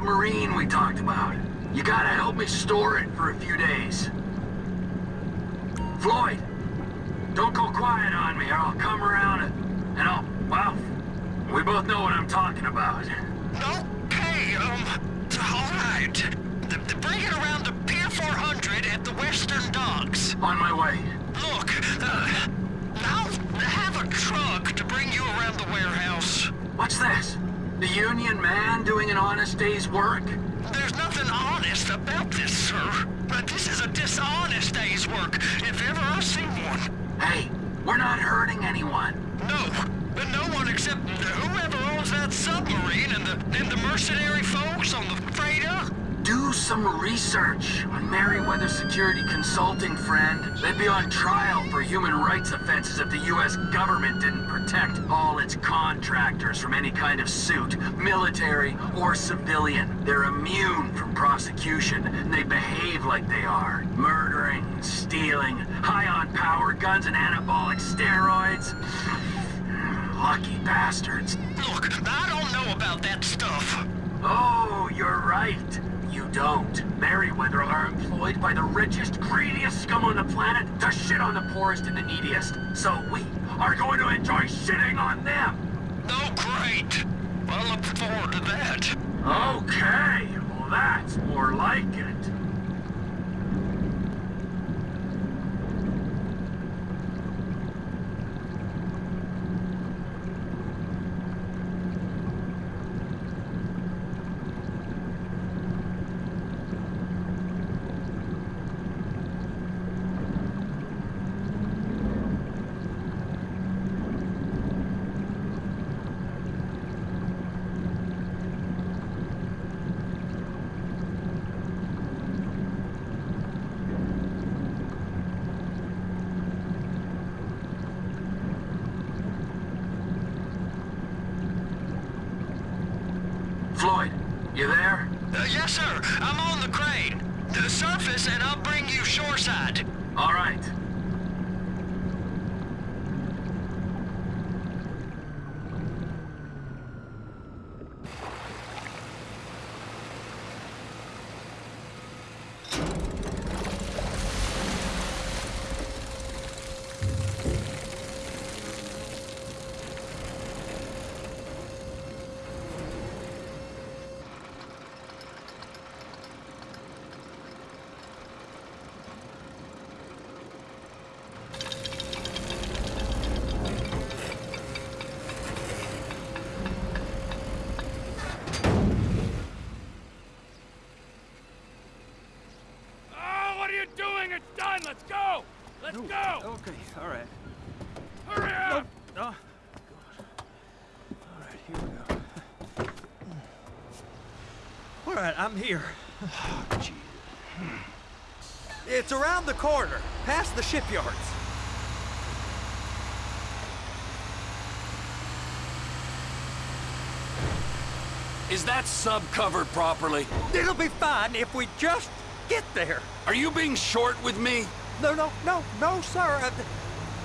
submarine we talked about. You gotta help me store it like they are. Murdering, stealing, high on power guns and anabolic steroids. Lucky bastards. Look, I don't know about that stuff. Oh, you're right. You don't. Merryweather are employed by the richest, greediest scum on the planet to shit on the poorest and the neediest. So we are going to enjoy shitting on them. Oh, great. I look forward to that. Okay, well that's more like it. I'm here. Oh, gee. It's around the corner, past the shipyards. Is that sub covered properly? It'll be fine if we just get there. Are you being short with me? No, no, no, no, sir. I,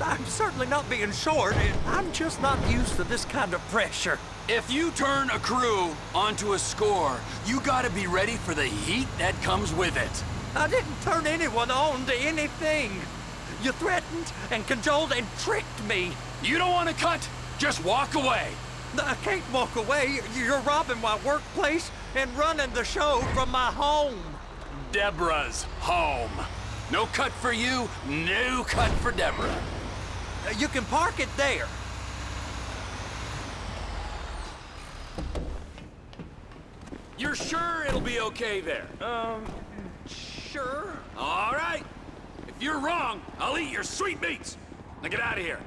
I'm certainly not being short. I'm just not used to this kind of pressure. If you turn a crew onto a score, you gotta be ready for the heat that comes with it. I didn't turn anyone on to anything. You threatened and cajoled and tricked me. You don't want to cut? Just walk away. I can't walk away. You're robbing my workplace and running the show from my home. Deborah's home. No cut for you, no cut for Deborah. You can park it there. You're sure it'll be okay there? Um, sure. All right. If you're wrong, I'll eat your sweetmeats. Now get out of here.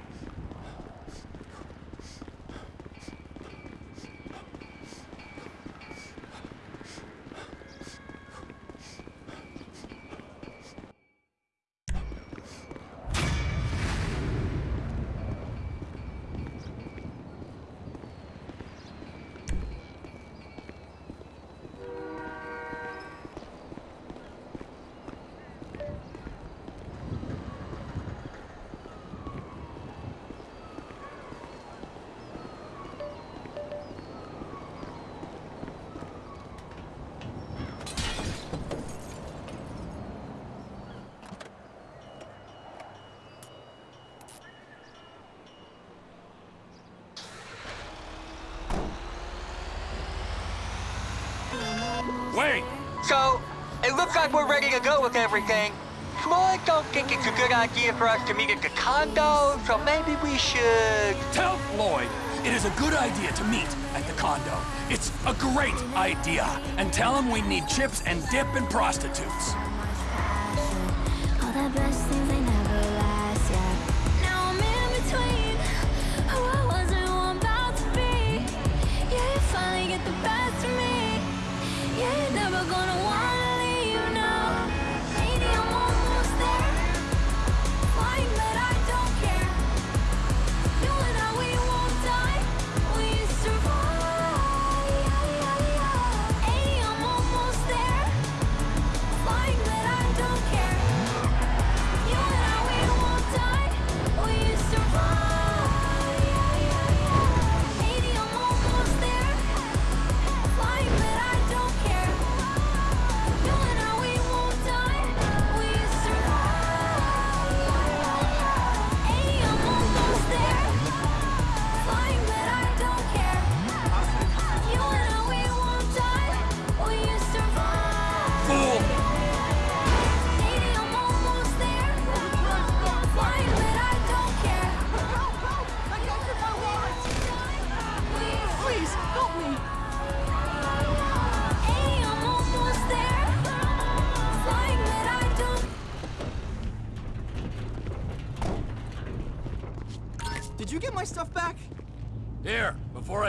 Go with everything. Floyd don't think it's a good idea for us to meet at the condo, so maybe we should... Tell Floyd it is a good idea to meet at the condo. It's a great idea. And tell him we need chips and dip and prostitutes.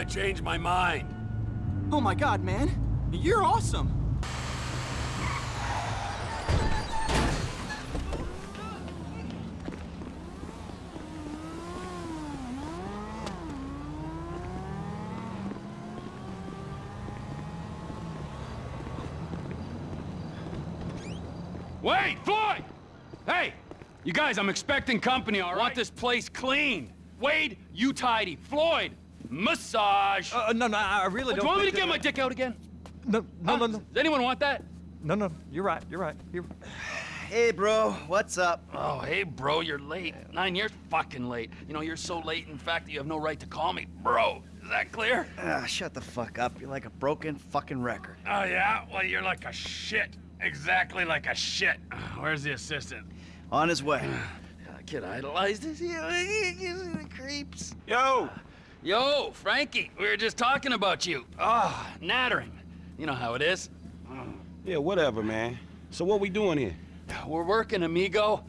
Change my mind. Oh my god, man. You're awesome. Wait, Floyd! Hey! You guys, I'm expecting company, all right? Want this place clean. Wade, you tidy. Floyd, massage. Uh, no, no, I really Do don't. Do you want me to get my dick out again? No, no, no, Huh? no, Does anyone want that? no, no. You're right. You're right. You're... Hey, bro, what's up? Oh, hey, bro, you're late. Nine years fucking late. You know, you're so late, in fact, that you have no right to call me bro. Is that clear? Ah, shut the fuck up. You're like a broken fucking record. Oh, yeah? Well, you're like a shit. Exactly like a shit. Where's the assistant? On his way. I kid idolized this. You know, he gives me the creeps. Yo! Yo, Frankie, we were just talking about you. Ah, nattering. You know how it is. Yeah, whatever, man. So what we doing here? We're working, amigo.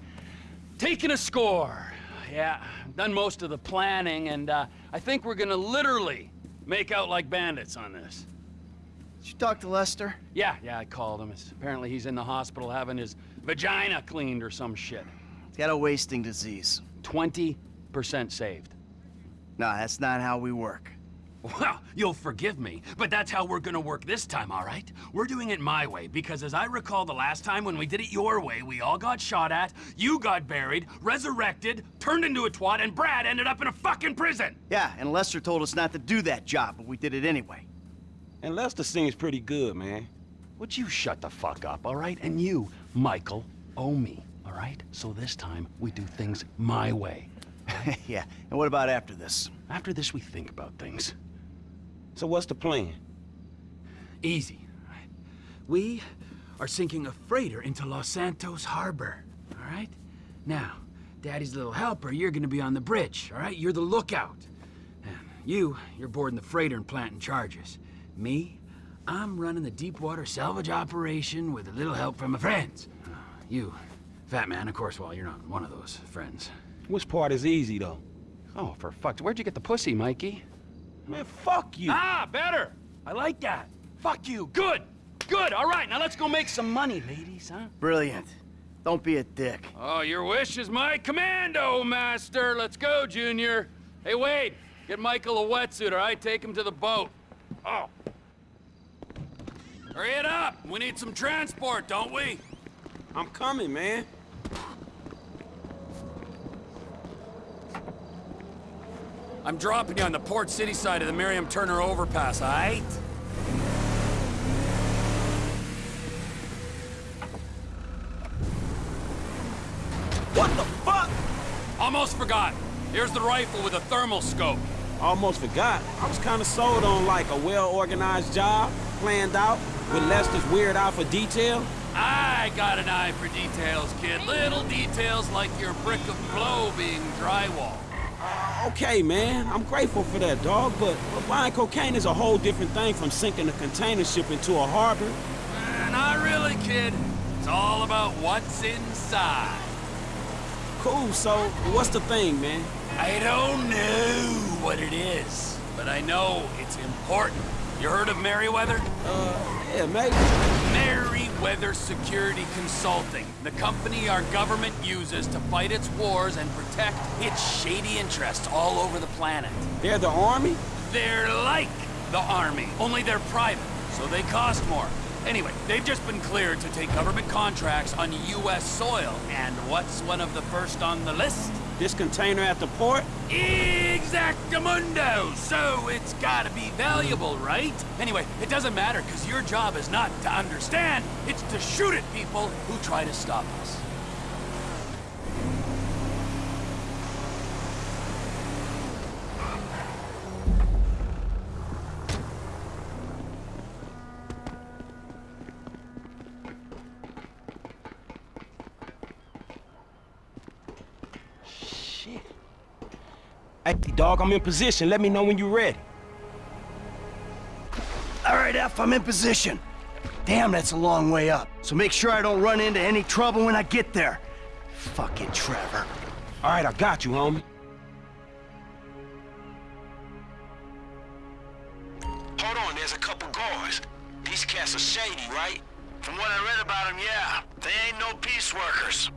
Taking a score. Yeah, done most of the planning, and uh, I think we're gonna literally make out like bandits on this. Did you talk to Lester? Yeah, yeah, I called him. It's, apparently he's in the hospital having his vagina cleaned or some shit. He's got a wasting disease. 20% saved. No, that's not how we work. Well, you'll forgive me, but that's how we're gonna work this time, all right? We're doing it my way, because as I recall the last time when we did it your way, we all got shot at, you got buried, resurrected, turned into a twat, and Brad ended up in a fucking prison! Yeah, and Lester told us not to do that job, but we did it anyway. And Lester seems pretty good, man. Would you shut the fuck up, all right? And you, Michael, owe me, all right? So this time, we do things my way. yeah, and what about after this? After this, we think about things. So what's the plan? Easy. all right? We are sinking a freighter into Los Santos Harbor, all right? Now, Daddy's little helper, you're gonna be on the bridge, all right? You're the lookout. And you, you're boarding the freighter and planting charges. Me, I'm running the deep water salvage operation with a little help from my friends. Uh, you, Fat Man, of course, well, you're not one of those friends. Which part is easy, though? Oh, for fuck's where'd you get the pussy, Mikey? Man, fuck you. Ah, better. I like that. Fuck you. Good. Good. All right, now let's go make some money, ladies, huh? Brilliant. Don't be a dick. Oh, your wish is my commando, master. Let's go, Junior. Hey, Wade, get Michael a wetsuit, all right? Take him to the boat. Oh. Hurry it up. We need some transport, don't we? I'm coming, man. I'm dropping you on the Port City side of the Miriam Turner overpass, all right? What the fuck? Almost forgot. Here's the rifle with a thermal scope. Almost forgot. I was kind of sold on like a well-organized job, planned out, with Lester's weird eye for detail. I got an eye for details, kid. Little details like your brick of blow being drywall. Okay, man. I'm grateful for that, dog, but, but buying cocaine is a whole different thing from sinking a container ship into a harbor. Uh, not really, kid. It's all about what's inside. Cool, so what's the thing, man? I don't know what it is, but I know it's important. You heard of Merryweather? Uh, yeah, maybe. Merryweather Security Consulting, the company our government uses to fight its wars and protect its shady interests all over the planet. They're the army? They're like the army, only they're private, so they cost more. Anyway, they've just been cleared to take government contracts on U.S. soil, and what's one of the first on the list? This container at the port? Exactamundo! So it's gotta be valuable, right? Anyway, it doesn't matter, because your job is not to understand, it's to shoot at people who try to stop us. Shit. Hey, dog, I'm in position. Let me know when you're ready. All right, F, I'm in position. Damn, that's a long way up. So make sure I don't run into any trouble when I get there. Fucking Trevor. All right, I got you, homie. Hold on, there's a couple guards. These cats are shady, right? From what I read about them, yeah. They ain't no peace workers.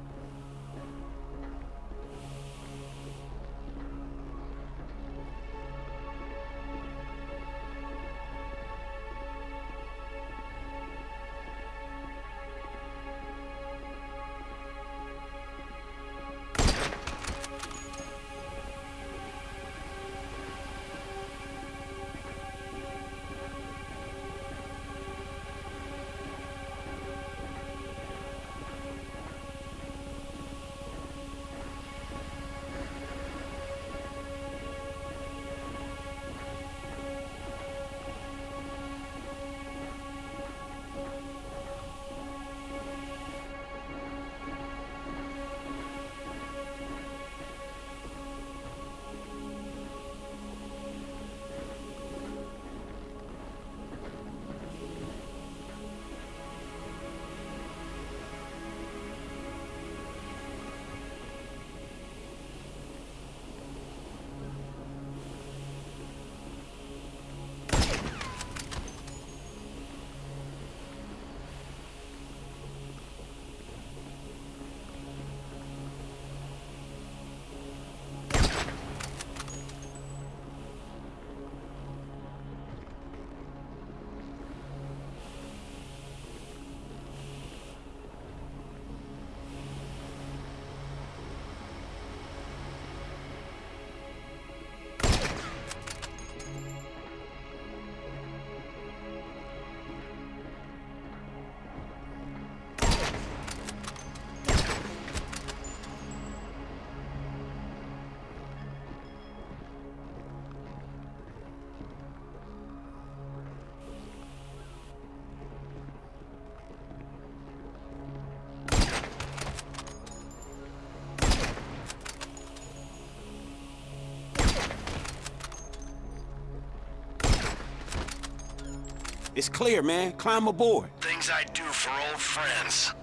It's clear, man. Climb aboard. Things I do for old friends.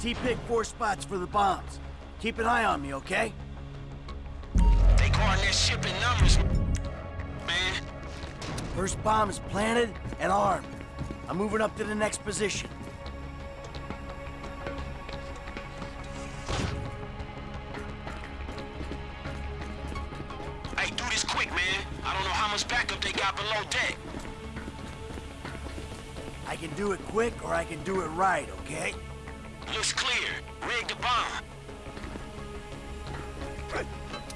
T-pick four spots for the bombs. Keep an eye on me, okay? They calling their ship in numbers, man. First bomb is planted and armed. I'm moving up to the next position. quick or I can do it right, okay? Looks clear. Rig the bomb.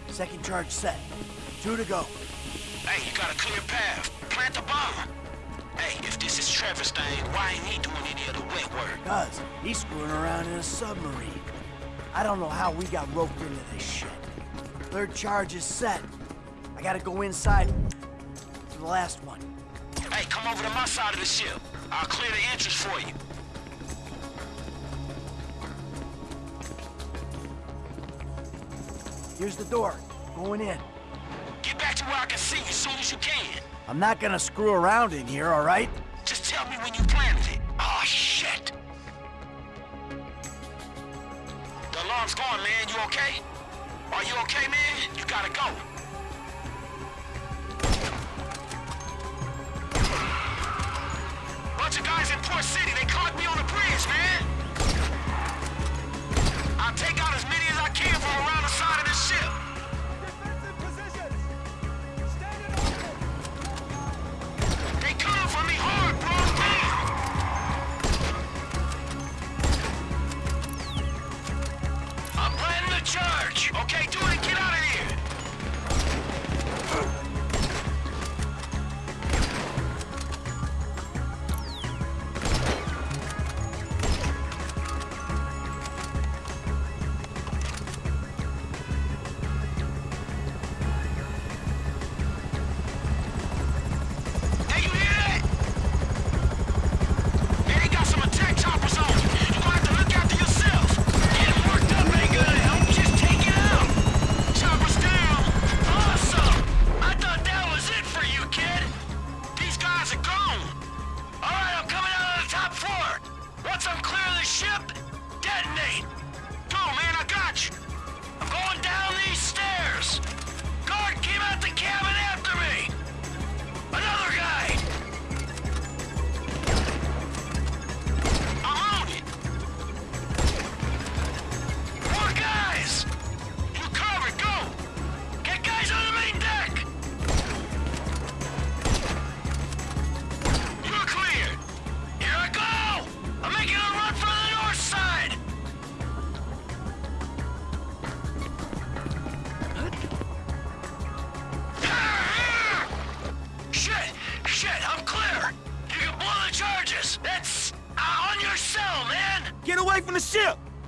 Second charge set. Two to go. Hey, you got a clear path. Plant the bomb. Hey, if this is Trevor's thing, why ain't he doing any of the wet work? Cuz, he's screwing around in a submarine. I don't know how we got roped into this shit. Third charge is set. I gotta go inside to the last one. Hey, come over to my side of the ship. I'll clear the entrance for you. Here's the door. Going in. Get back to where I can see you as soon as you can. I'm not gonna screw around in here, all right? Just tell me when you planted it. Oh, shit! The alarm's gone, man. You okay? Are you okay, man? You gotta go.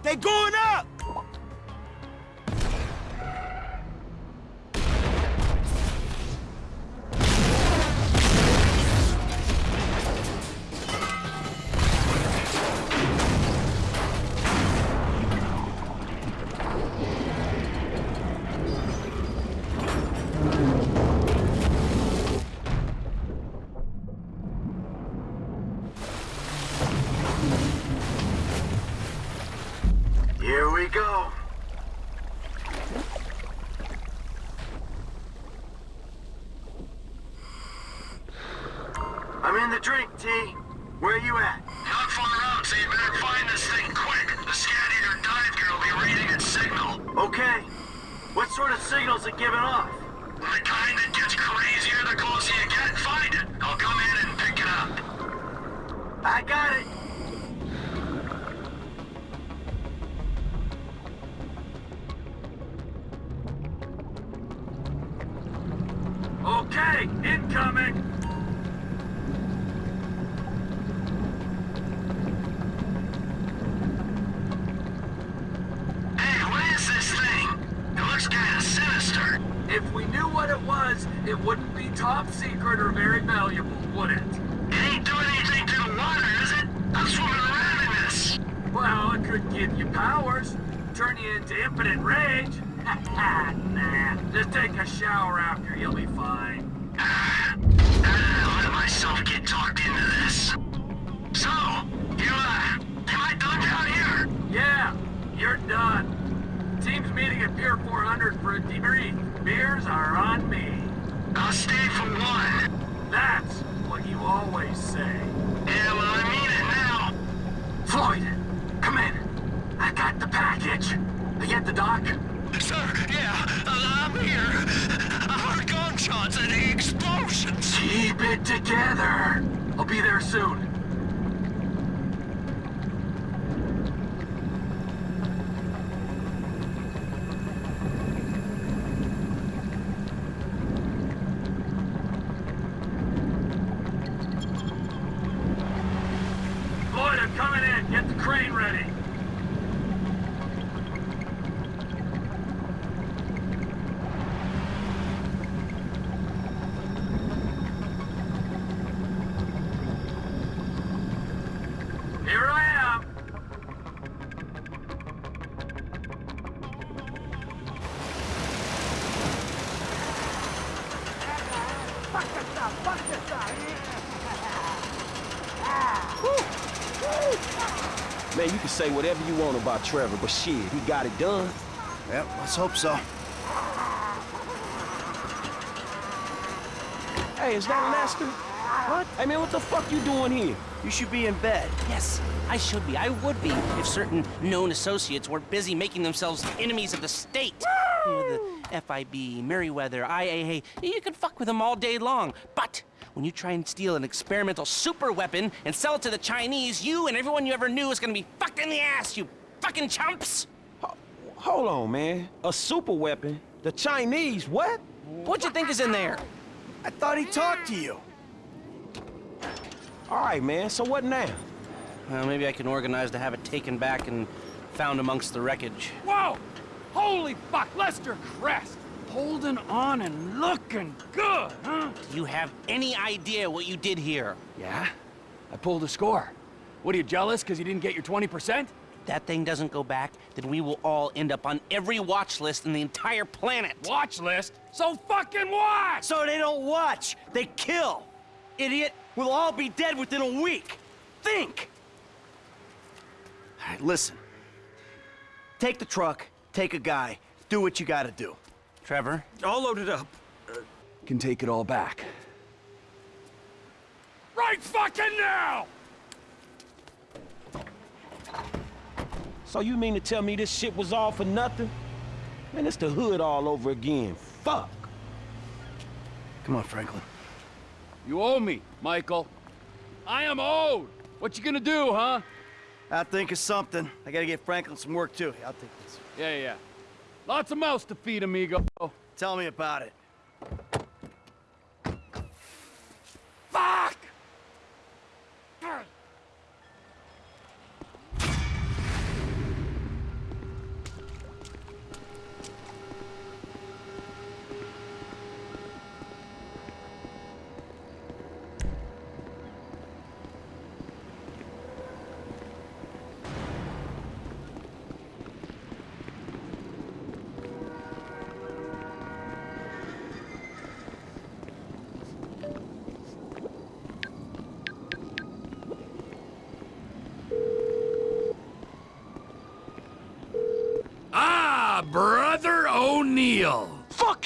They go I got the package. You at the dock? Sir, yeah, uh, I'm here. I heard gunshots and explosions. Keep it together. I'll be there soon. Want about Trevor, but shit, he got it done. Yep, let's hope so. Hey, is that Lester? What? Hey, man, what the fuck you doing here? You should be in bed. Yes, I should be. I would be if certain known associates weren't busy making themselves enemies of the state. You know, the FIB, Merryweather, IAA. You can fuck with them all day long. But when you try and steal an experimental super weapon and sell it to the Chinese, you and everyone you ever knew is gonna be fucked in the ass, you fucking chumps! Hold on, man. A super weapon? The Chinese, what? What you think is in there? I thought he talked to you. All right, man, so what now? Well, maybe I can organize to have it taken back and found amongst the wreckage. Whoa! Holy fuck, Lester Crest! Holding on and looking good, huh? Do you have any idea what you did here? Yeah? I pulled a score. What are you jealous because you didn't get your 20%? that thing doesn't go back, then we will all end up on every watch list in the entire planet. Watch list? So fucking what? So they don't watch, they kill. Idiot, we'll all be dead within a week. Think! All right, listen. Take the truck, take a guy, do what you gotta do. Trevor? All loaded up. Can take it all back. Right fucking now! So you mean to tell me this shit was all for nothing? Man, it's the hood all over again. Fuck. Come on, Franklin. You owe me, Michael. I am owed. What you gonna do, huh? I'll think of something. I gotta get Franklin some work, too. I'll take this. Yeah, yeah. Lots of mouths to feed, amigo. Tell me about it. Fuck!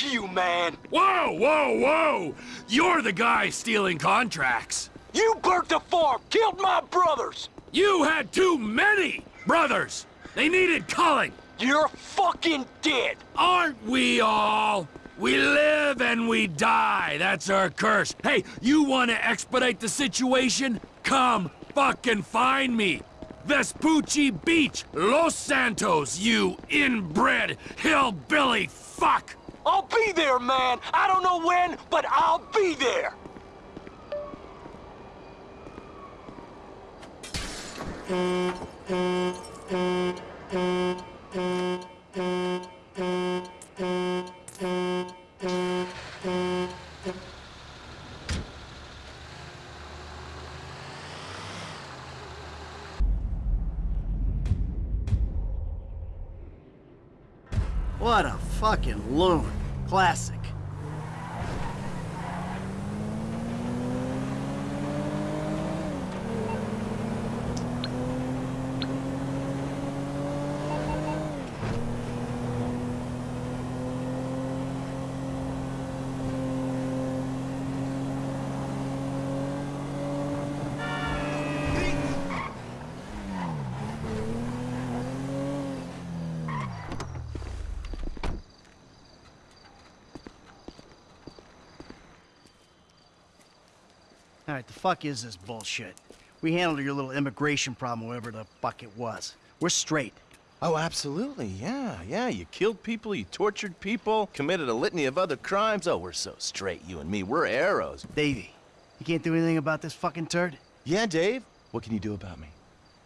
Fuck you, man! Whoa, whoa, whoa! You're the guy stealing contracts. You burnt the farm, killed my brothers! You had too many brothers. They needed culling. You're fucking dead! Aren't we all? We live and we die. That's our curse. Hey, you want to expedite the situation? Come fucking find me. Vespucci Beach, Los Santos, you inbred hillbilly fuck! I'll be there, man! I don't know when, but I'll be there! What a fucking loon. Classic. All right, the fuck is this bullshit? We handled your little immigration problem, whatever the fuck it was. We're straight. Oh, absolutely, yeah, yeah. You killed people, you tortured people, committed a litany of other crimes. Oh, we're so straight, you and me. We're arrows. Davey, you can't do anything about this fucking turd? Yeah, Dave? What can you do about me?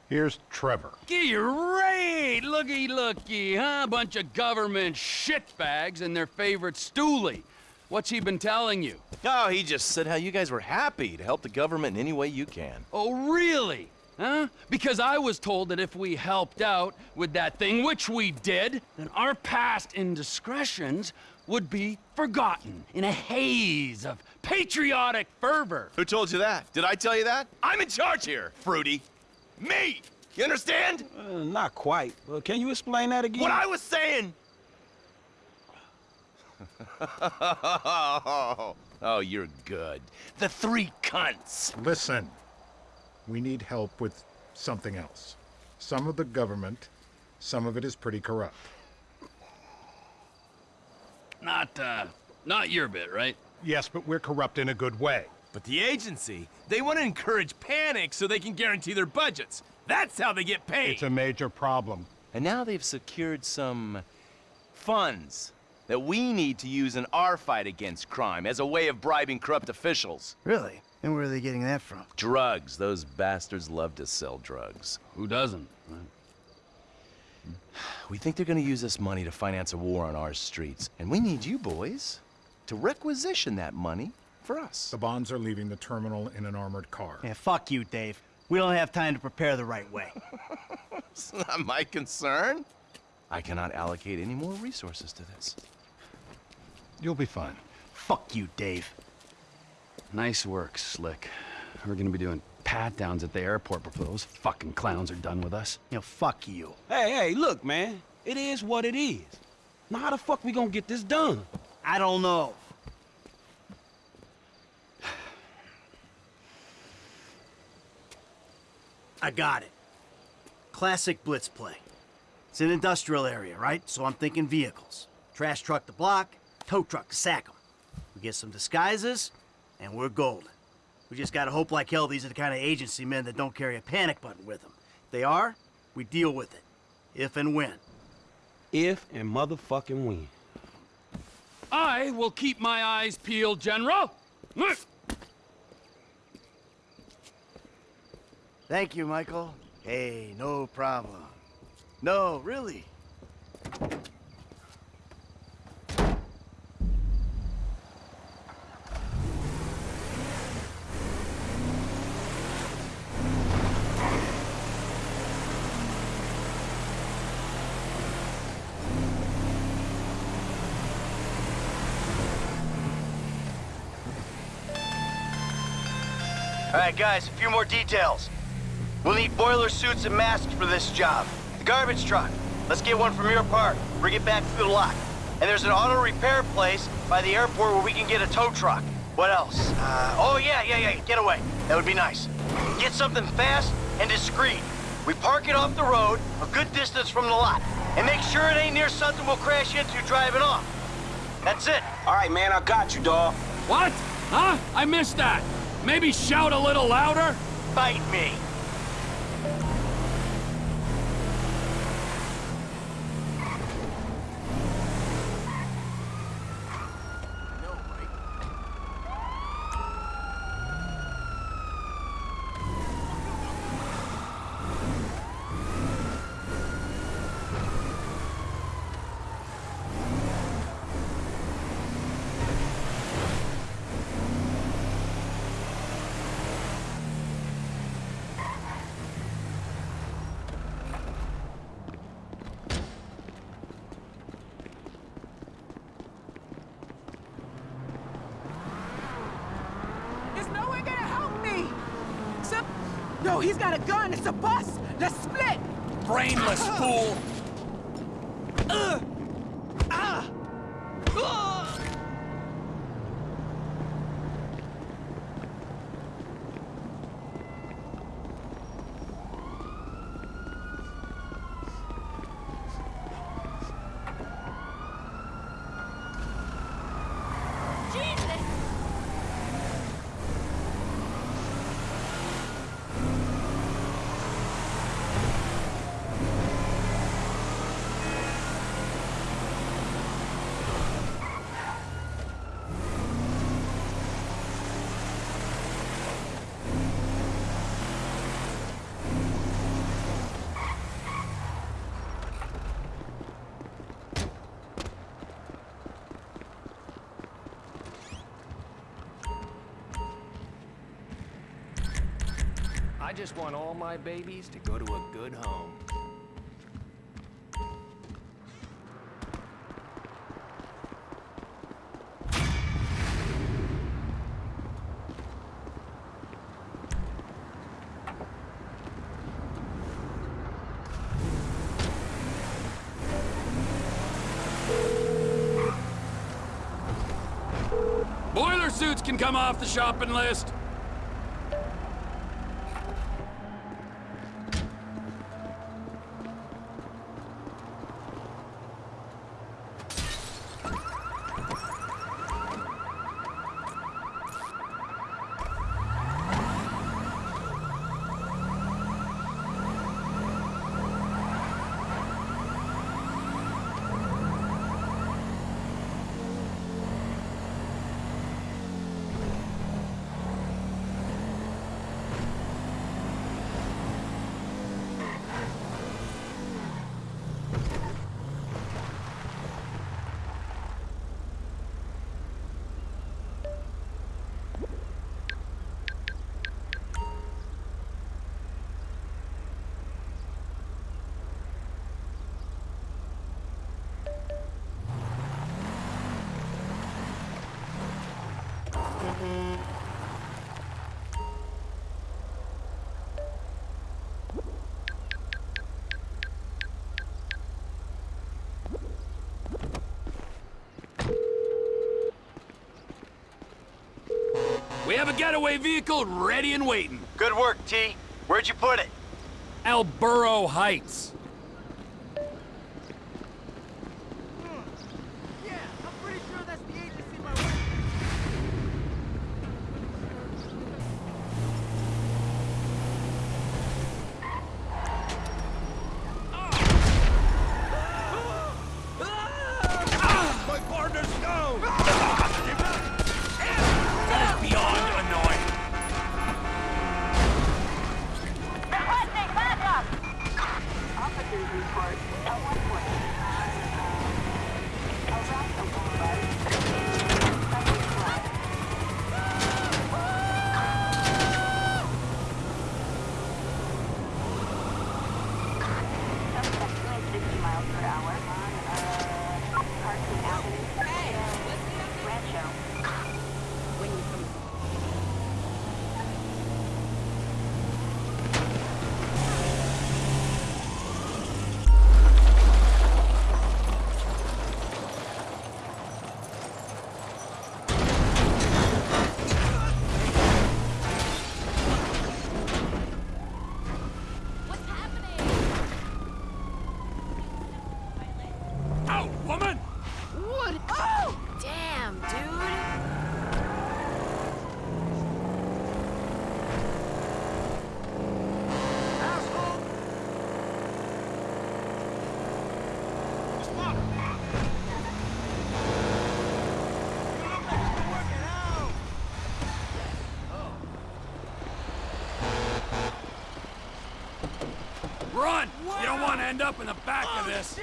Here's Trevor. Get your Great! Looky, looky, huh? Bunch of government shitbags and their favorite stoolie. What's he been telling you? Oh, he just said how you guys were happy to help the government in any way you can. Oh, really? Huh? Because I was told that if we helped out with that thing, which we did, then our past indiscretions would be forgotten in a haze of patriotic fervor. Who told you that? Did I tell you that? I'm in charge here, Fruity. Me! You understand? Uh, not quite. Uh, can you explain that again? What I was saying! oh, you're good. The three cunts. Listen, we need help with something else. Some of the government, some of it is pretty corrupt. Not, uh, not your bit, right? Yes, but we're corrupt in a good way. But the agency, they want to encourage panic so they can guarantee their budgets. That's how they get paid. It's a major problem. And now they've secured some funds that we need to use in our fight against crime as a way of bribing corrupt officials. Really? And where are they getting that from? Drugs. Those bastards love to sell drugs. Who doesn't? We think they're gonna use this money to finance a war on our streets. And we need you boys to requisition that money for us. The bonds are leaving the terminal in an armored car. Yeah, fuck you, Dave. We don't have time to prepare the right way. it's not my concern. I cannot allocate any more resources to this. You'll be fine. Fuck you, Dave. Nice work, Slick. We're gonna be doing pat-downs at the airport before those fucking clowns are done with us. You know, fuck you. Hey, hey, look, man. It is what it is. Now how the fuck we gonna get this done? I don't know. I got it. Classic blitz play. It's an industrial area, right? So I'm thinking vehicles. Trash truck to block, tow truck to sack 'em. We get some disguises, and we're golden. We just gotta hope like hell these are the kind of agency men that don't carry a panic button with them. If they are, we deal with it. If and when. If and motherfucking when. I will keep my eyes peeled, General. Thank you, Michael. Hey, no problem. No, really. Right, guys, a few more details. We'll need boiler suits and masks for this job. The garbage truck. Let's get one from your park. Bring it back to the lot. And there's an auto repair place by the airport where we can get a tow truck. What else? Uh, oh, yeah, yeah, yeah, get away. That would be nice. Get something fast and discreet. We park it off the road, a good distance from the lot. And make sure it ain't near something we'll crash into driving off. That's it. All right, man, I got you, dawg. What? Huh? I missed that. Maybe shout a little louder? Bite me. Is no one gonna help me? Some... No, he's got a gun. It's a bus. Let's split. Brainless fool. Ugh. Ah. Ugh. I just want all my babies to go to a good home. Boiler suits can come off the shopping list. We have a getaway vehicle ready and waiting. Good work, T. Where'd you put it? El Burro Heights. My partner's down! That is beyond annoying. Requesting backup! Officers report at one point. Around the boulevard. Subject flag. Suspect doing 60 miles per hour on, uh, Carson Avenue. Hey, Rancho. When you come Out, woman! What? Oh! Damn, dude. Run! You don't want to end up in the back of oh, this.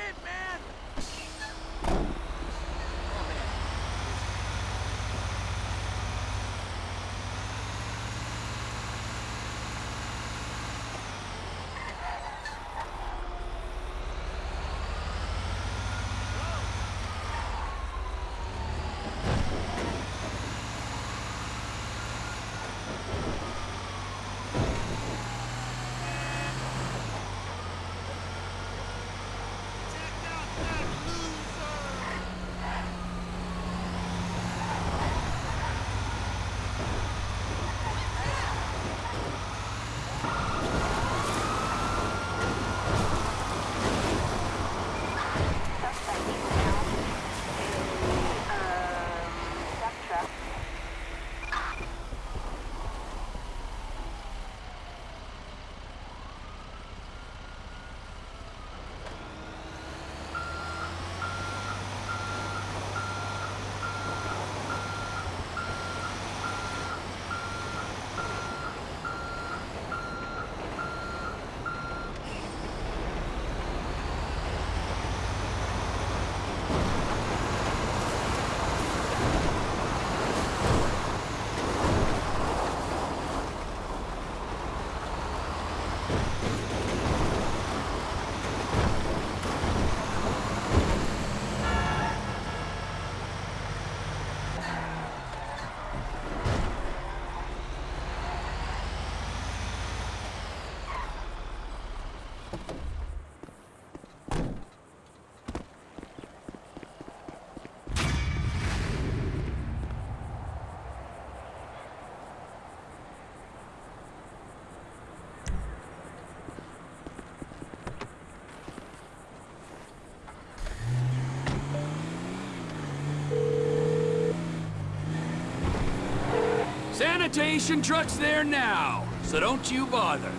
Sanitation truck's there now, so don't you bother.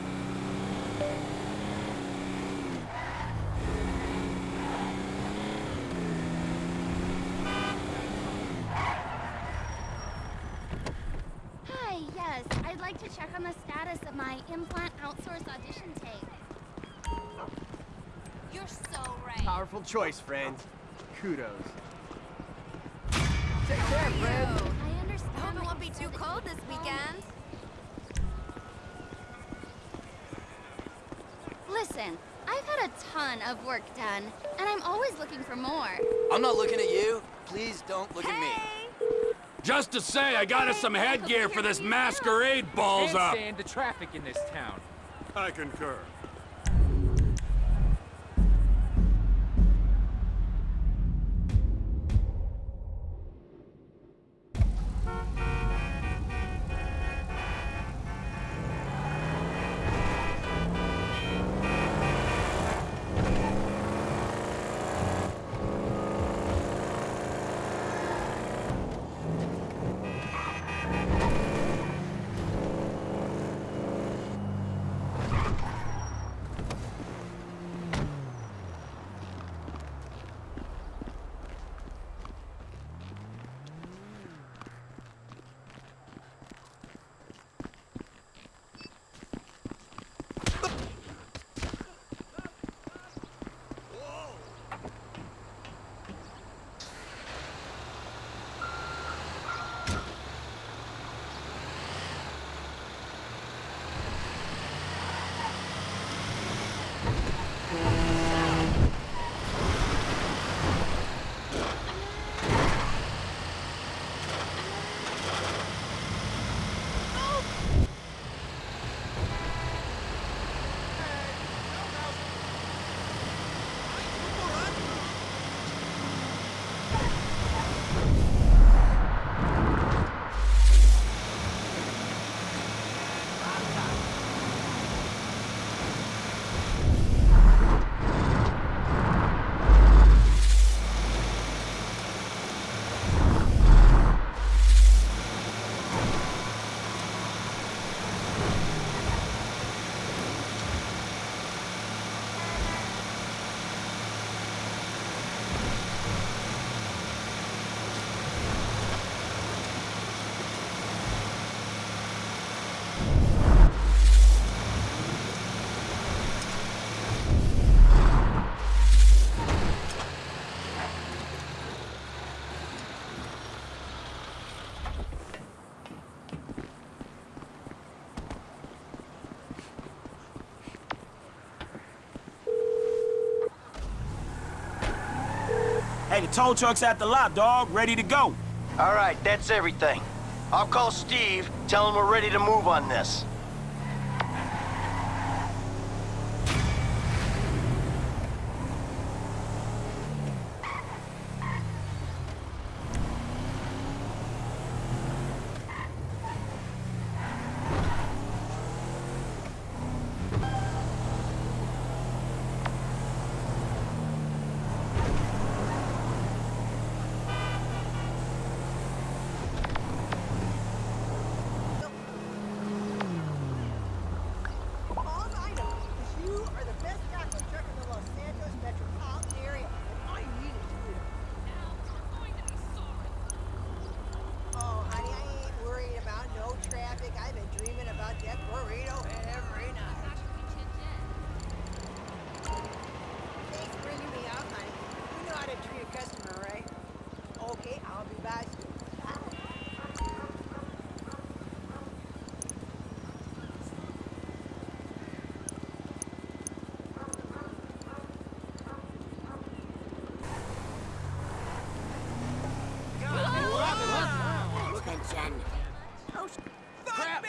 Hi, yes. I'd like to check on the status of my implant outsource audition tape. You're so right. Powerful choice, friend. Kudos. Take care, friend. I understand. Hope it won't be too cold this weekend. Listen, I've had a ton of work done, and I'm always looking for more. I'm not looking at you. Please don't look at me. Just to say, I got us some headgear for this masquerade balls Can't up. stand the traffic in this town. I concur. Tow truck's at the lot, dog. Ready to go. All right, that's everything. I'll call Steve, tell him we're ready to move on this. All I know is you are the best taco truck in the Los Santos metropolitan area, and all you need is you. Oh, honey, I ain't worried about no traffic. I've been dreaming about that burrito every night. Thanks for bringing me up, honey. You know how to treat a customer, right? Okay, I'll be back soon. Attention. Oh, sh- fuck me!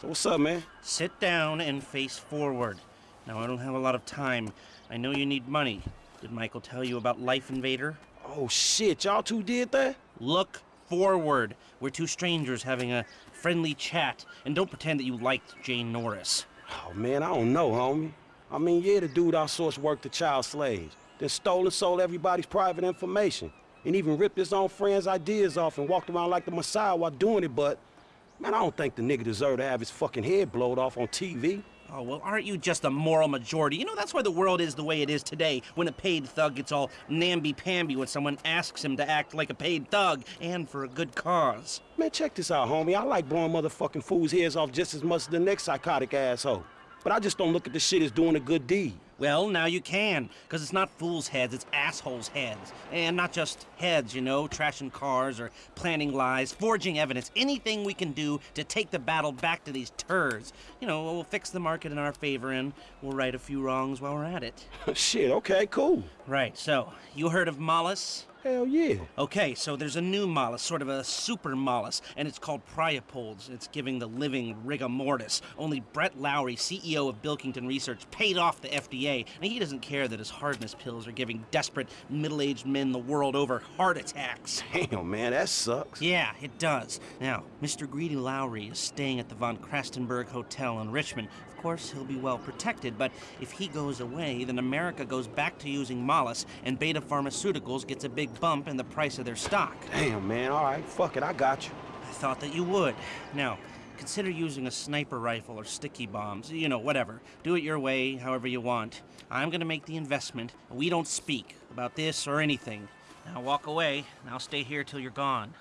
So what's up, man? Sit down and face forward. Now, I don't have a lot of time. I know you need money. Did Michael tell you about Lifeinvader? Oh, shit. Y'all two did that? Look forward. We're two strangers having a friendly chat, and don't pretend that you liked Jay Norris. Oh, man, I don't know, homie. I mean, yeah, the dude outsourced work to child slaves, then stole and sold everybody's private information, and even ripped his own friends' ideas off and walked around like the Messiah while doing it, but... Man, I don't think the nigga deserved to have his fucking head blowed off on TV. Oh, well, aren't you just a moral majority? You know, that's why the world is the way it is today, when a paid thug gets all namby-pamby when someone asks him to act like a paid thug, and for a good cause. Man, check this out, homie. I like blowing motherfucking fools' heads off just as much as the next psychotic asshole. But I just don't look at the shit as doing a good deed. Well, now you can, because it's not fools' heads, it's assholes' heads. And not just heads, you know, trashing cars or planning lies, forging evidence, anything we can do to take the battle back to these turds. You know, we'll fix the market in our favor and we'll right a few wrongs while we're at it. shit, okay, cool. Right, so, you heard of Mollis? Hell yeah. Okay, so there's a new Mollis, sort of a super mollusk, and it's called Priapolds. It's giving the living rigor mortis. Only Brett Lowry, CEO of Bilkington Research, paid off the FDA, and he doesn't care that his hardness pills are giving desperate middle-aged men the world over heart attacks. Damn, man, that sucks. Yeah, it does. Now, Mr. Greedy Lowry is staying at the Von Crastenburg Hotel in Richman. Of course, he'll be well protected, but if he goes away, then America goes back to using Mollis, and Betta Pharmaceuticals gets a big bump in the price of their stock. Damn, man, all right, fuck it, I got you. I thought that you would. Now, consider using a sniper rifle or sticky bombs, you know, whatever. Do it your way, however you want. I'm gonna make the investment. We don't speak about this or anything. Now walk away, and I'll stay here till you're gone.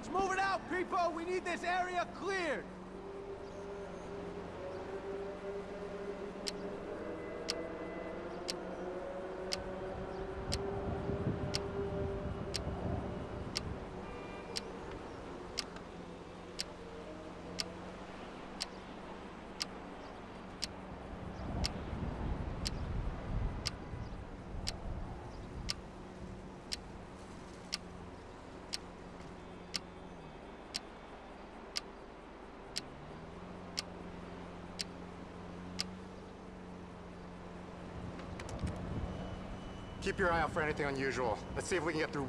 Let's move it out, people! We need this area cleared! Keep your eye out for anything unusual. Let's see if we can get through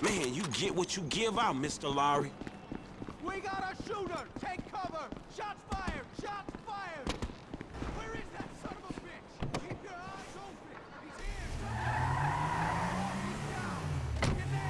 Man, you get what you give out, Mr. Lowry. We got a shooter! Take cover! Shots fired! Shots fired! Where is that son of a bitch? Keep your eyes open! He's here! He's down! Get the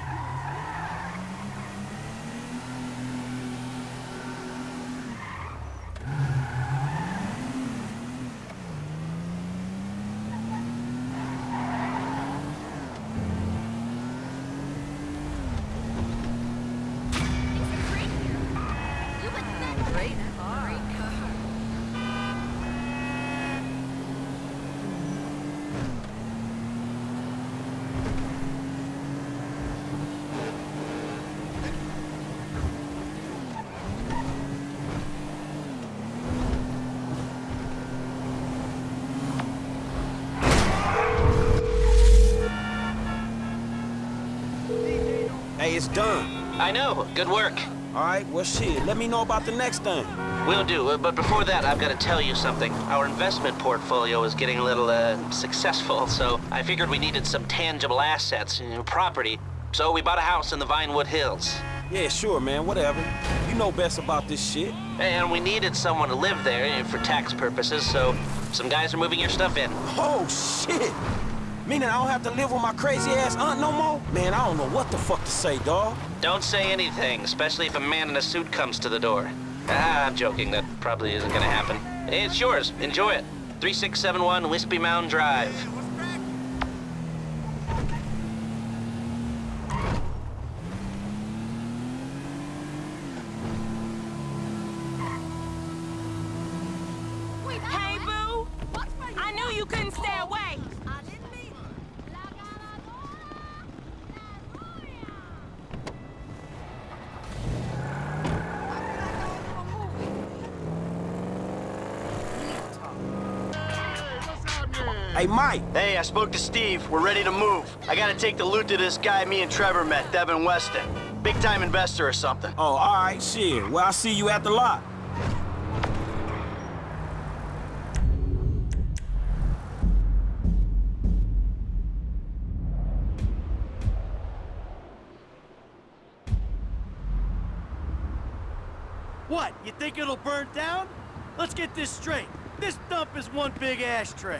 Hey, it's done. I know. Good work. All right, well, shit, let me know about the next thing. Will do, uh, but before that, I've got to tell you something. Our investment portfolio is getting a little, uh, successful, so I figured we needed some tangible assets, you know, property. So we bought a house in the Vinewood Hills. Yeah, sure, man, whatever. You know best about this shit. And we needed someone to live there uh, for tax purposes, so some guys are moving your stuff in. Oh, shit! Meaning I don't have to live with my crazy ass aunt no more? Man, I don't know what the fuck to say, dawg. Don't say anything, especially if a man in a suit comes to the door. Ah, I'm joking. That probably isn't gonna happen. It's yours. Enjoy it. 3671 Whispymound Drive. Spoke to Steve. We're ready to move. I gotta take the loot to this guy me and Trevor met, Devin Weston. Big time investor or something. Oh, all right, shit. Well, I'll see you at the lot. What? You think it'll burn down? Let's get this straight. This dump is one big ashtray.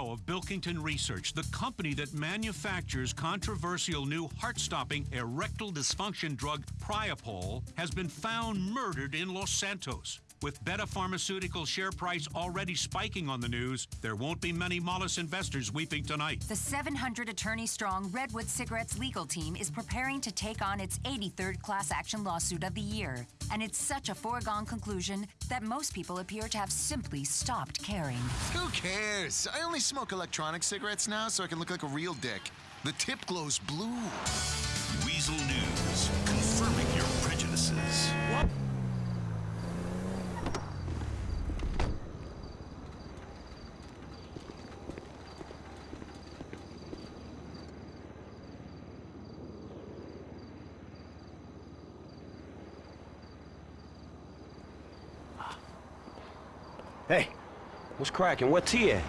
CEO of Bilkington Research, the company that manufactures controversial new heart-stopping erectile dysfunction drug Priapol, has been found murdered in Los Santos. With Betta Pharmaceutical share price already spiking on the news, there won't be many Mollis investors weeping tonight. The 700 attorney strong Redwood Cigarettes legal team is preparing to take on its 83rd class action lawsuit of the year. And it's such a foregone conclusion that most people appear to have simply stopped caring. Who cares? I only smoke electronic cigarettes now so I can look like a real dick. The tip glows blue. Weasel News, confirming your prejudices. Hey, what's cracking? Where T at?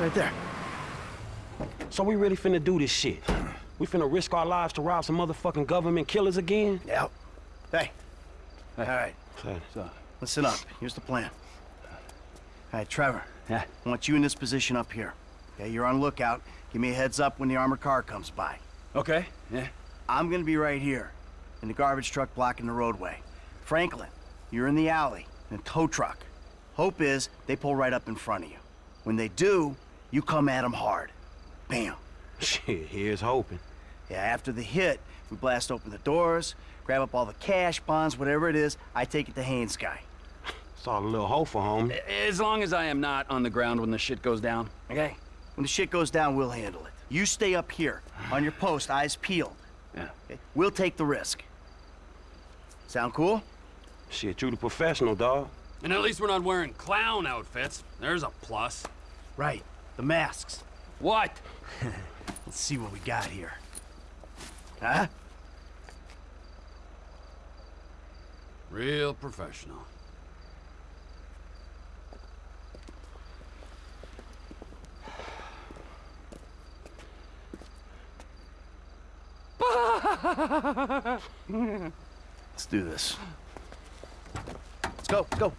Right there. So we really finna do this shit? We finna risk our lives to rob some motherfucking government killers again? Yep. Hey. All right. Hey. So, listen up. Here's the plan. All right, Trevor. Yeah? I want you in this position up here. Okay, you're on lookout. Give me a heads up when the armored car comes by. Okay, yeah. I'm gonna be right here, in the garbage truck blocking the roadway. Franklin, you're in the alley, in a tow truck. Hope is they pull right up in front of you. When they do, you come at them hard. Bam. Shit, here's hoping. Yeah, after the hit, we blast open the doors, grab up all the cash, bonds, whatever it is, I take it to Haines guy. Saw a little hoe for home. As long as I am not on the ground when the shit goes down. Okay? When the shit goes down, we'll handle it. You stay up here, on your post, eyes peeled. Yeah. Okay? We'll take the risk. Sound cool? Shit, you the professional, dog. And at least we're not wearing clown outfits. There's a plus. Right. The masks. What? Let's see what we got here. Huh? Real professional. Let's do this. Go, go.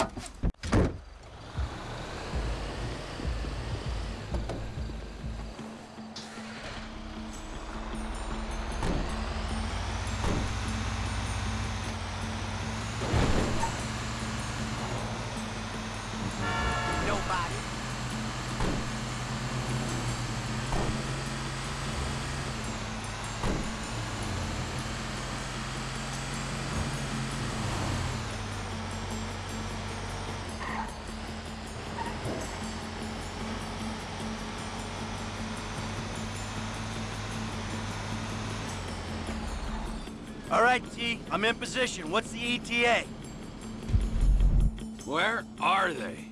I'm in position. What's the ETA? Where are they?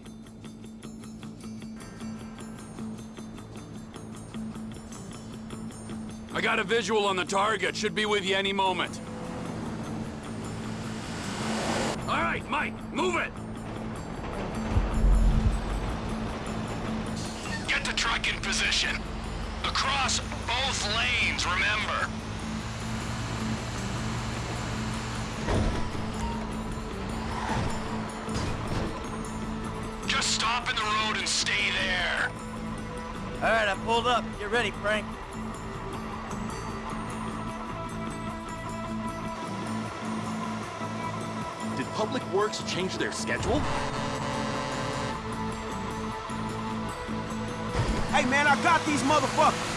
I got a visual on the target. Should be with you any moment. All right, Mike, move it! Get the truck in position. Across both lanes, remember. and stay there. All right, I pulled up. Get ready, Frank. Did Public Works change their schedule? Hey, man, I got these motherfuckers!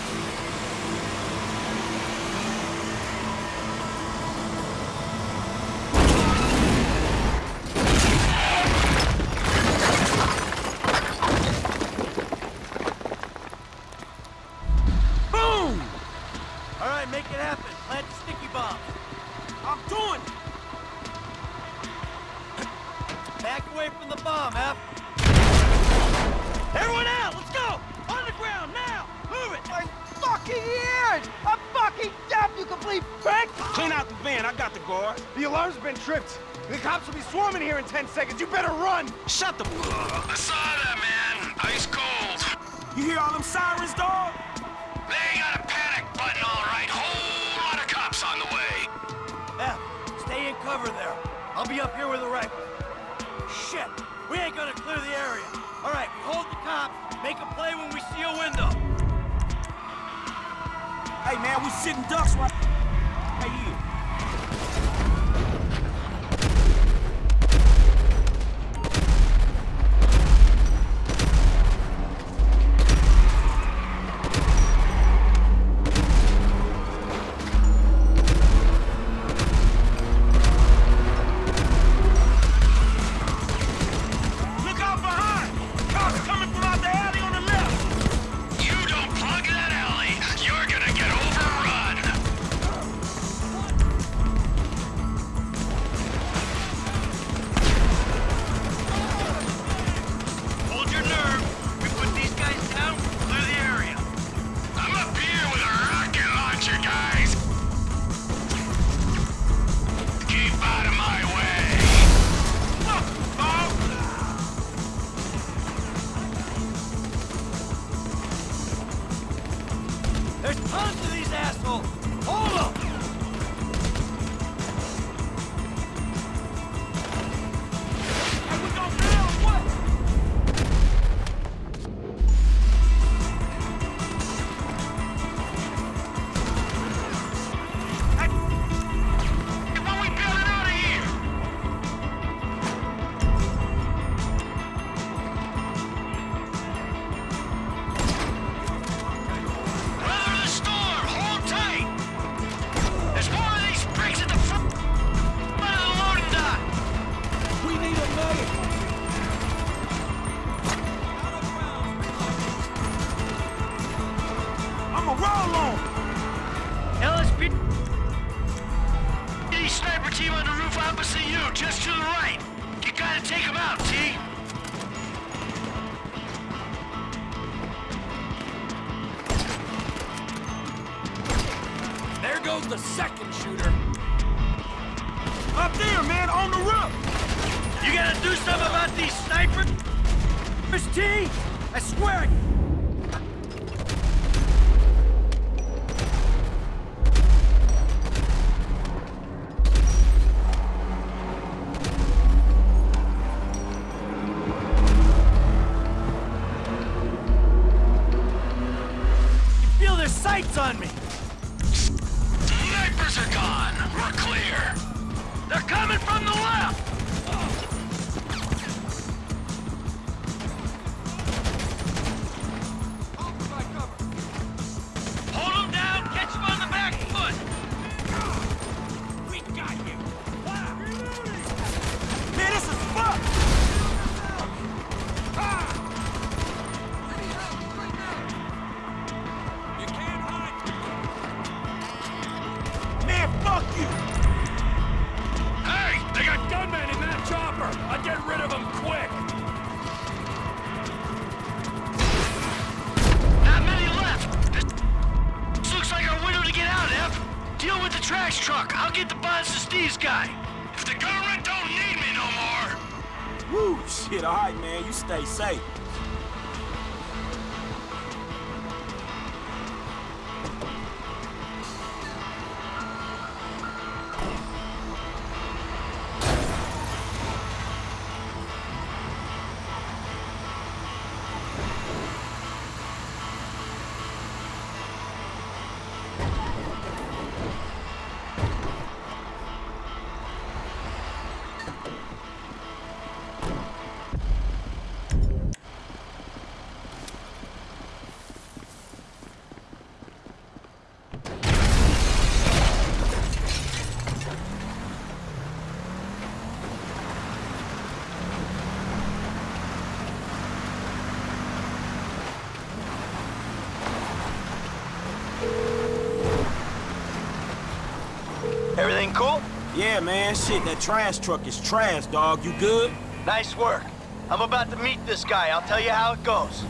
Yeah, man, shit, that trash truck is trash, dog. You good? Nice work. I'm about to meet this guy. I'll tell you how it goes.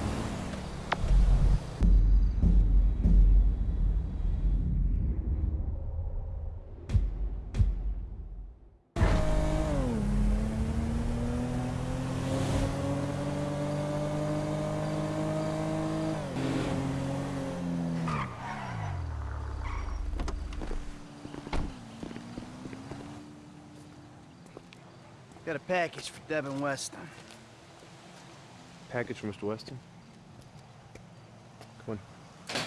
Package for Devin Weston. Package for Mr. Weston? Come on.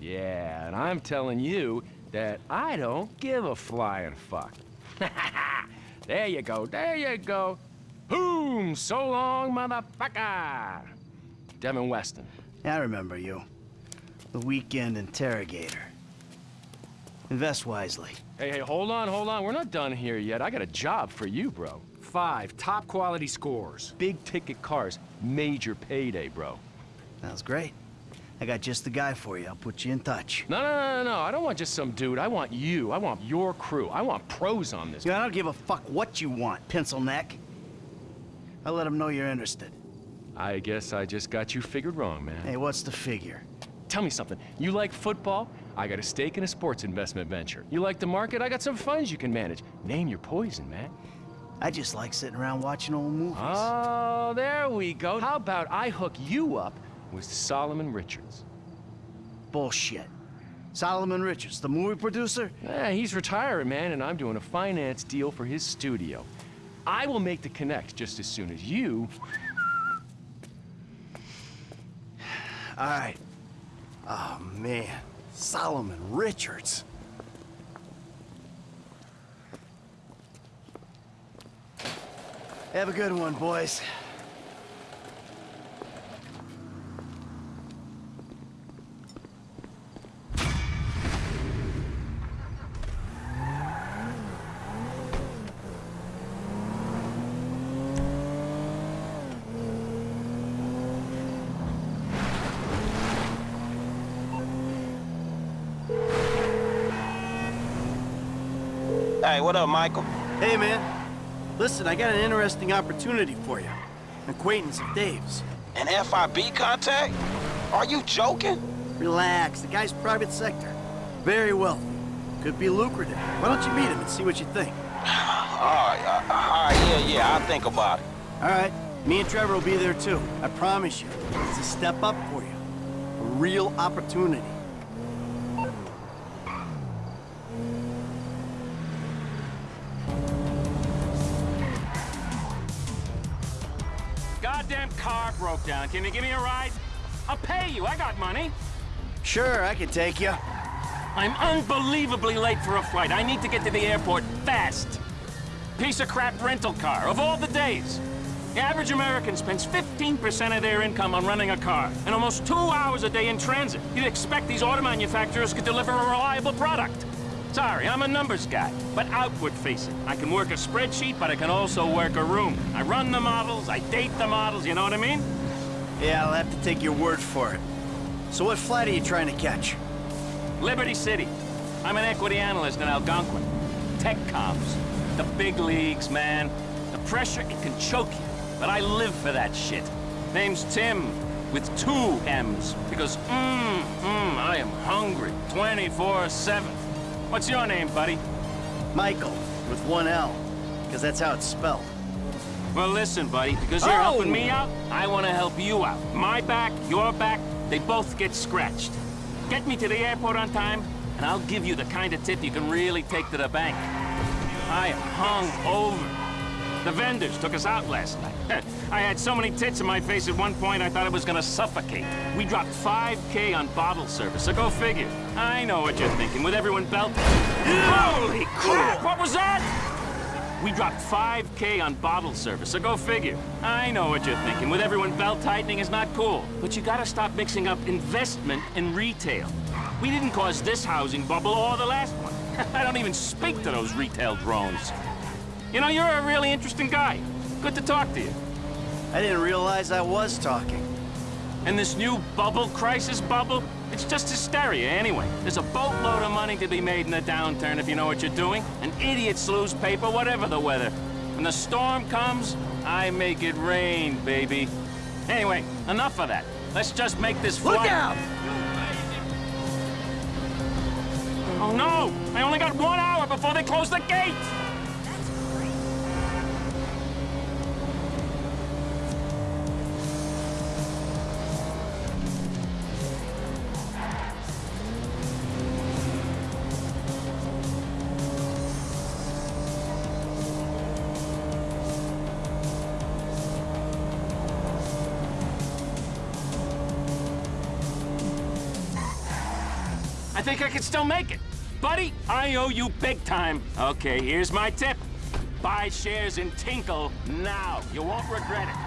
Yeah, and I'm telling you that I don't give a flying fuck. there you go, there you go. Boom! So long, motherfucker! Devin Weston. I remember you. The weekend interrogator. Invest wisely. Hey, hey, hold on, hold on. We're not done here yet. I got a job for you, bro. Five top quality scores. Big ticket cars. Major payday, bro. Sounds great. I got just the guy for you. I'll put you in touch. No, no, no, no, no. I don't want just some dude. I want you. I want your crew. I want pros on this. Yeah, I don't give a fuck what you want, pencil neck. I'll let him know you're interested. I guess I just got you figured wrong, man. Hey, what's the figure? Tell me something. You like football? I got a stake in a sports investment venture. You like the market? I got some funds you can manage. Name your poison, man. I just like sitting around watching old movies. Oh, there we go. How about I hook you up with Solomon Richards? Bullshit. Solomon Richards, the movie producer? Yeah, he's retiring, man, and I'm doing a finance deal for his studio. I will make the connect just as soon as you... All right. Oh, man. Solomon Richards. Have a good one, boys. What up, Michael? Hey, man. Listen, I got an interesting opportunity for you. An acquaintance of Dave's. An FIB contact? Are you joking? Relax. The guy's private sector. Very wealthy. Could be lucrative. Why don't you meet him and see what you think? all right, uh, all right, yeah, yeah, I'll think about it. All right. Me and Trevor will be there too. I promise you. It's a step up for you. A real opportunity. Goddamn car broke down. Can you give me a ride? I'll pay you. I got money. Sure, I can take you. I'm unbelievably late for a flight. I need to get to the airport fast. Piece of crap rental car, of all the days. The average American spends 15% of their income on running a car, and almost two hours a day in transit. You'd expect these auto manufacturers could deliver a reliable product. Sorry, I'm a numbers guy, but outward facing. I can work a spreadsheet, but I can also work a room. I run the models, I date the models, you know what I mean? Yeah, I'll have to take your word for it. So what flight are you trying to catch? Liberty City. I'm an equity analyst in Algonquin. Tech comms. The big leagues, man. The pressure, it can choke you. But I live for that shit. Name's Tim, with two M's. Because, mmm, mmm, I am hungry 24-7. What's your name, buddy? Michael, with one L. Because that's how it's spelled. Well, listen, buddy, because you're Oh! helping me out, I want to help you out. My back, your back, they both get scratched. Get me to the airport on time, and I'll give you the kind of tip you can really take to the bank. I am hung over. The vendors took us out last night. I had so many tits in my face at one point I thought I was gonna suffocate. We dropped 5K on bottle service, so go figure. I know what you're thinking, with everyone belting. Holy crap, what was that? We dropped 5K on bottle service, so go figure. I know what you're thinking. With everyone belt tightening is not cool. But you gotta stop mixing up investment and retail. We didn't cause this housing bubble or the last one. I don't even speak to those retail drones. You know, you're a really interesting guy. Good to talk to you. I didn't realize I was talking. And this new bubble crisis bubble, it's just hysteria anyway. There's a boatload of money to be made in the downturn if you know what you're doing. And idiots lose paper, whatever the weather. When the storm comes, I make it rain, baby. Anyway, enough of that. Let's just make this flight. Look out! Oh no! I only got one hour before they close the gate! Think I can still make it. Buddy, I owe you big time. Okay, here's my tip. Buy shares in Tinkle now. You won't regret it.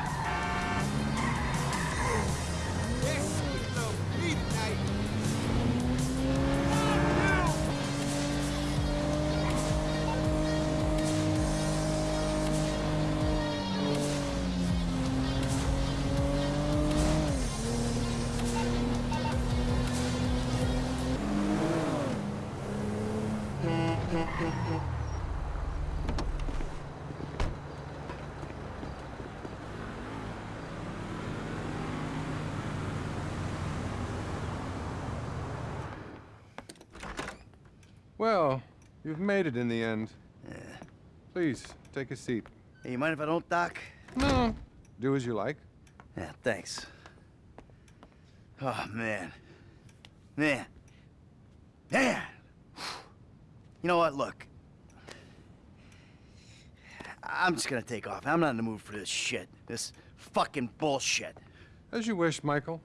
You've made it in the end. Yeah. Please, take a seat. Hey, you mind if I don't, Doc? No. Do as you like. Yeah, thanks. Oh, man. Man. Man! You know what? Look. I'm just gonna take off. I'm not in the mood for this shit. This fucking bullshit. As you wish, Michael.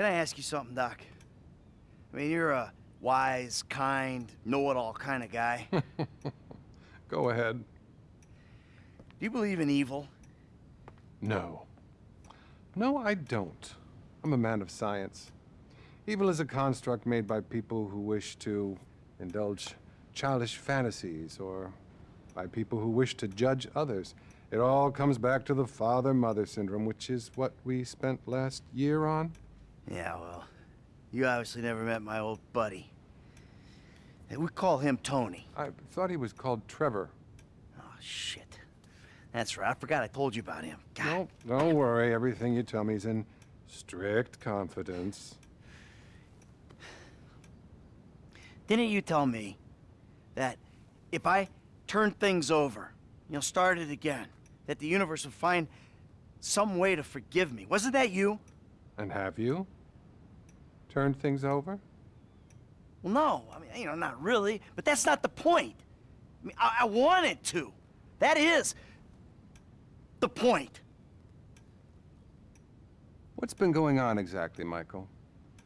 Can I ask you something, Doc? I mean, you're a wise, kind, know-it-all kind of guy. Go ahead. Do you believe in evil? No. No, I don't. I'm a man of science. Evil is a construct made by people who wish to indulge childish fantasies or by people who wish to judge others. It all comes back to the father-mother syndrome, which is what we spent last year on. Yeah, well, you obviously never met my old buddy. We call him Tony. I thought he was called Trevor. Oh, shit. That's right. I forgot I told you about him. No, don't worry. Everything you tell me is in strict confidence. Didn't you tell me that if I turned things over, you know, started again, that the universe would find some way to forgive me? Wasn't that you? And have you turned things over? Well, no. I mean, you know, not really. But that's not the point. I, mean, I, I wanted to. That is the point. What's been going on exactly, Michael?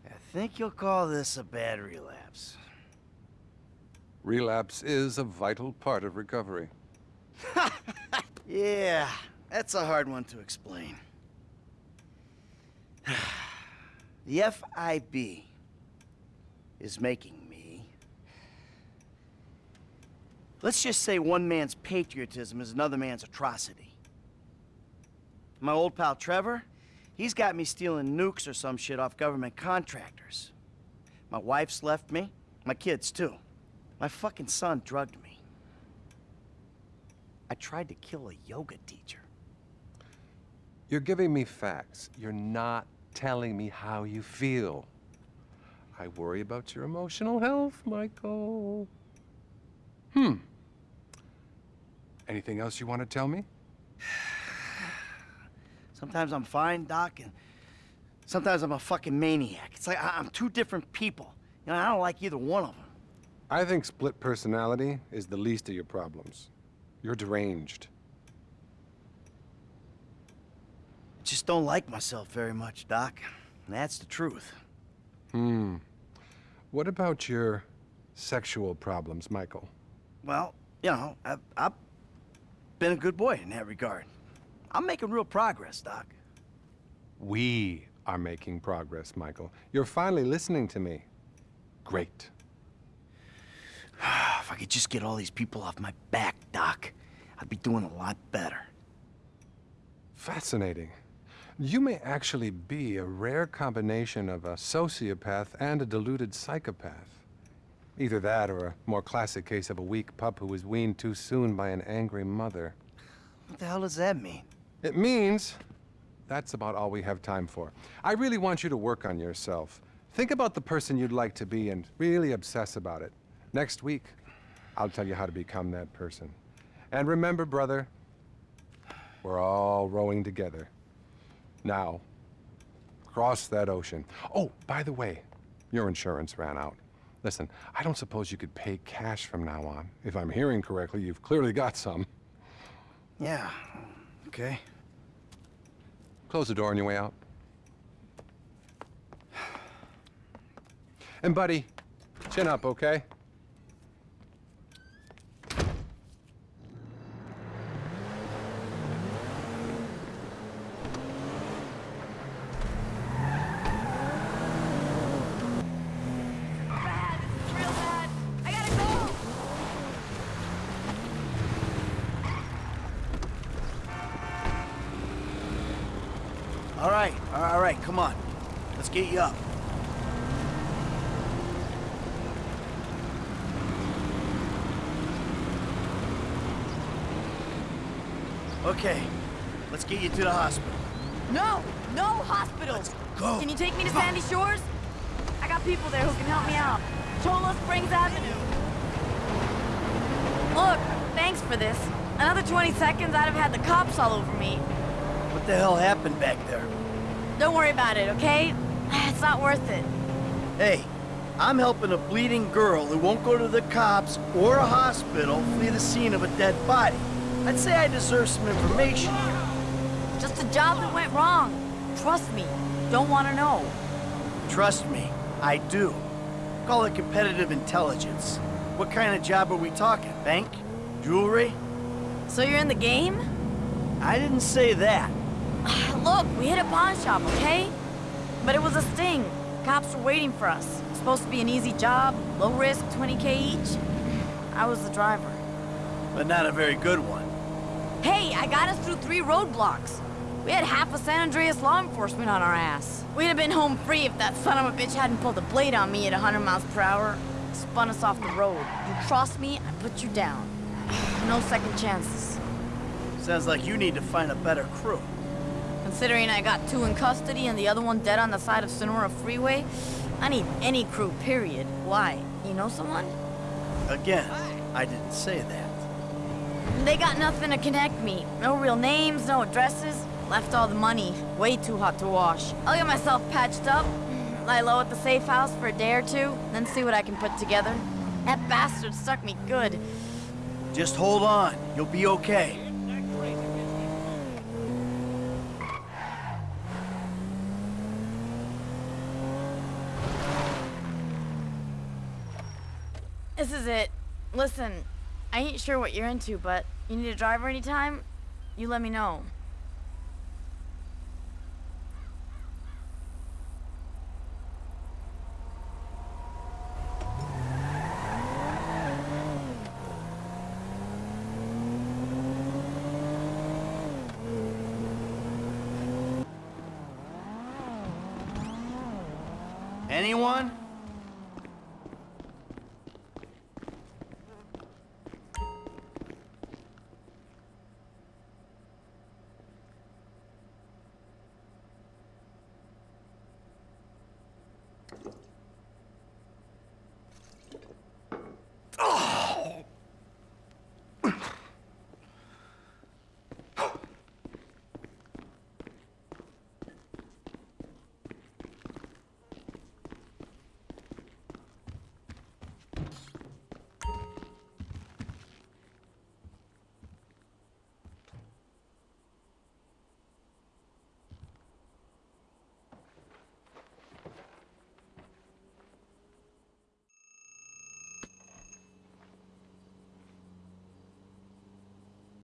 I think you'll call this a bad relapse. Relapse is a vital part of recovery. Yeah, that's a hard one to explain. the FIB is making me... Let's just say one man's patriotism is another man's atrocity. My old pal Trevor, he's got me stealing nukes or some shit off government contractors. My wife's left me, my kids too. My fucking son drugged me. I tried to kill a yoga teacher. You're giving me facts. You're not telling me how you feel. I worry about your emotional health, Michael. Hmm. Anything else you want to tell me? Sometimes I'm fine, Doc, and sometimes I'm a fucking maniac. It's like I- I'm two different people. You know, I don't like either one of them. I think split personality is the least of your problems. You're deranged. Just don't like myself very much, Doc. That's the truth. Hmm. What about your sexual problems, Michael? Well, you know, I've, I've been a good boy in that regard. I'm making real progress, Doc. We are making progress, Michael. You're finally listening to me. Great. if I could just get all these people off my back, Doc, I'd be doing a lot better. Fascinating. You may actually be a rare combination of a sociopath and a deluded psychopath. Either that or a more classic case of a weak pup who was weaned too soon by an angry mother. What the hell does that mean? It means that's about all we have time for. I really want you to work on yourself. Think about the person you'd like to be and really obsess about it. Next week, I'll tell you how to become that person. And remember, brother, we're all rowing together. Now, cross that ocean. Oh, by the way, your insurance ran out. Listen, I don't suppose you could pay cash from now on. If I'm hearing correctly, you've clearly got some. Yeah, okay. Close the door on your way out. And buddy, chin up, okay? Bad. This is real bad. I gotta go. All right, all right, all right, come on. Let's get you up. Okay, let's get you to the hospital. No, no hospitals. go. Can you take me to Sandy Shores? I got people there who can help me out. Cholla Springs Avenue. Look, thanks for this. Another 20 seconds, I'd have had the cops all over me. What the hell happened back there? Don't worry about it, okay? It's not worth it. Hey, I'm helping a bleeding girl who won't go to the cops or a hospital flee the scene of a dead body. I'd say I deserve some information. Just a job that went wrong. Trust me. Don't want to know. Trust me, I do. Call it competitive intelligence. What kind of job are we talking? Bank? Jewelry? So you're in the game? I didn't say that. Look, we hit a pawn shop, okay? But it was a sting. Cops were waiting for us. Supposed to be an easy job, low risk, 20k each. I was the driver. But not a very good one. Hey, I got us through three roadblocks. We had half of San Andreas law enforcement on our ass. We'd have been home free if that son of a bitch hadn't pulled a blade on me at 100 miles per hour. Spun us off the road. You cross me, I put you down. No second chances. Sounds like you need to find a better crew. Considering I got two in custody and the other one dead on the side of Senora Freeway, I need any crew, period. Why? You know someone? Again, I didn't say that. They got nothing to connect me. No real names, no addresses. Left all the money. Way too hot to wash. I'll get myself patched up, lie low at the safe house for a day or two, then see what I can put together. That bastard stuck me good. Just hold on. You'll be okay. This is it. Listen, I ain't sure what you're into, but you need a driver anytime? You let me know. Anyone?